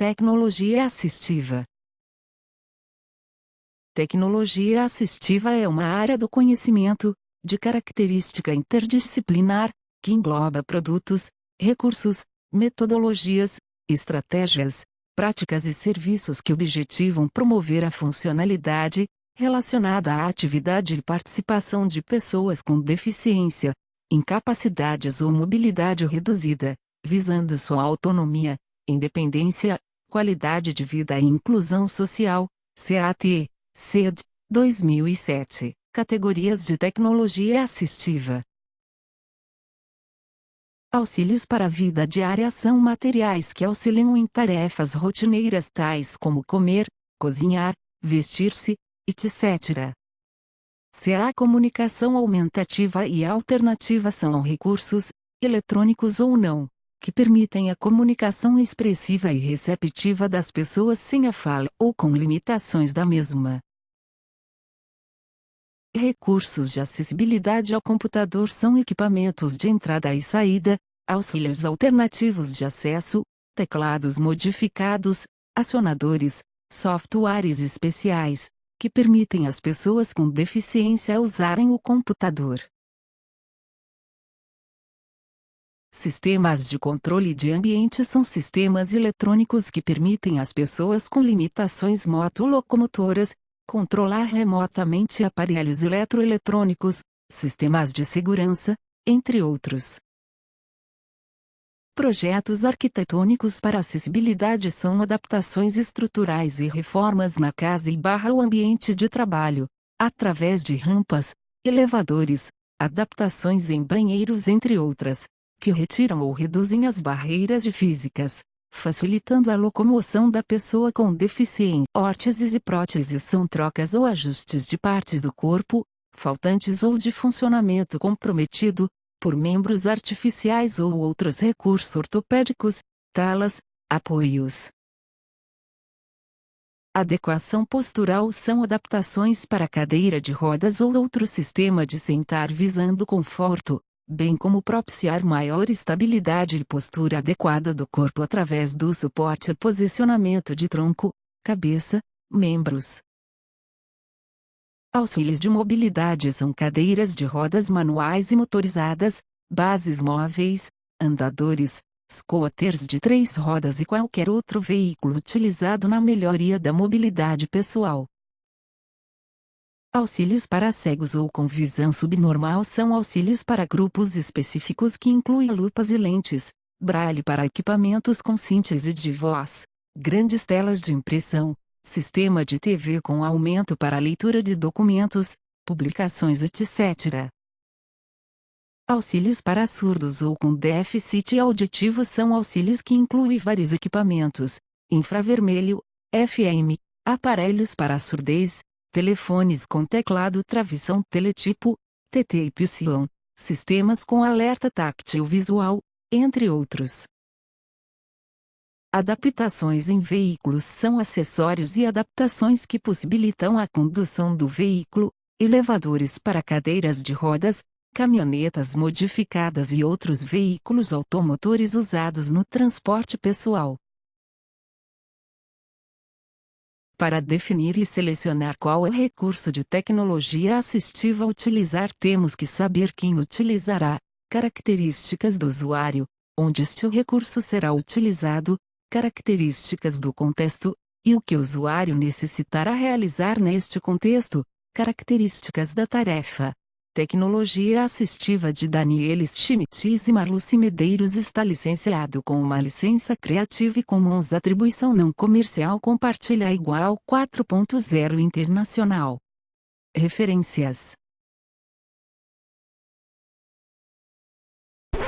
Tecnologia assistiva. Tecnologia assistiva é uma área do conhecimento, de característica interdisciplinar, que engloba produtos, recursos, metodologias, estratégias, práticas e serviços que objetivam promover a funcionalidade, relacionada à atividade e participação de pessoas com deficiência, incapacidades ou mobilidade reduzida, visando sua autonomia, independência, qualidade de vida e inclusão social, CAT, CED, 2007, categorias de tecnologia assistiva. Auxílios para a vida diária são materiais que auxiliam em tarefas rotineiras tais como comer, cozinhar, vestir-se, etc. Se a comunicação aumentativa e alternativa são recursos, eletrônicos ou não, que permitem a comunicação expressiva e receptiva das pessoas sem a fala ou com limitações da mesma. Recursos de acessibilidade ao computador são equipamentos de entrada e saída, auxílios alternativos de acesso, teclados modificados, acionadores, softwares especiais, que permitem às pessoas com deficiência usarem o computador. Sistemas de controle de ambiente são sistemas eletrônicos que permitem às pessoas com limitações motolocomotoras, controlar remotamente aparelhos eletroeletrônicos, sistemas de segurança, entre outros. Projetos arquitetônicos para acessibilidade são adaptações estruturais e reformas na casa e barra o ambiente de trabalho, através de rampas, elevadores, adaptações em banheiros entre outras, que retiram ou reduzem as barreiras físicas, facilitando a locomoção da pessoa com deficiência. Órteses e próteses são trocas ou ajustes de partes do corpo, faltantes ou de funcionamento comprometido, por membros artificiais ou outros recursos ortopédicos, talas, apoios. Adequação postural são adaptações para cadeira de rodas ou outro sistema de sentar visando conforto, bem como propiciar maior estabilidade e postura adequada do corpo através do suporte e posicionamento de tronco, cabeça, membros. Auxílios de mobilidade são cadeiras de rodas manuais e motorizadas, bases móveis, andadores, scooters de três rodas e qualquer outro veículo utilizado na melhoria da mobilidade pessoal. Auxílios para cegos ou com visão subnormal são auxílios para grupos específicos que incluem lupas e lentes, braille para equipamentos com síntese de voz, grandes telas de impressão, sistema de TV com aumento para leitura de documentos, publicações etc. Auxílios para surdos ou com déficit auditivo são auxílios que incluem vários equipamentos, infravermelho, FM, aparelhos para surdez, telefones com teclado travição teletipo, TT Psy, sistemas com alerta táctil visual, entre outros. Adaptações em veículos são acessórios e adaptações que possibilitam a condução do veículo, elevadores para cadeiras de rodas, caminhonetas modificadas e outros veículos automotores usados no transporte pessoal. Para definir e selecionar qual é o recurso de tecnologia assistiva a utilizar temos que saber quem utilizará, características do usuário, onde este recurso será utilizado, características do contexto, e o que o usuário necessitará realizar neste contexto, características da tarefa. Tecnologia Assistiva de Danielis Schmitz e Marluce Medeiros está licenciado com uma licença Creative Commons Atribuição Não Comercial. Compartilha igual 4.0 Internacional. Referências.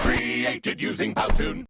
Created using Powtoon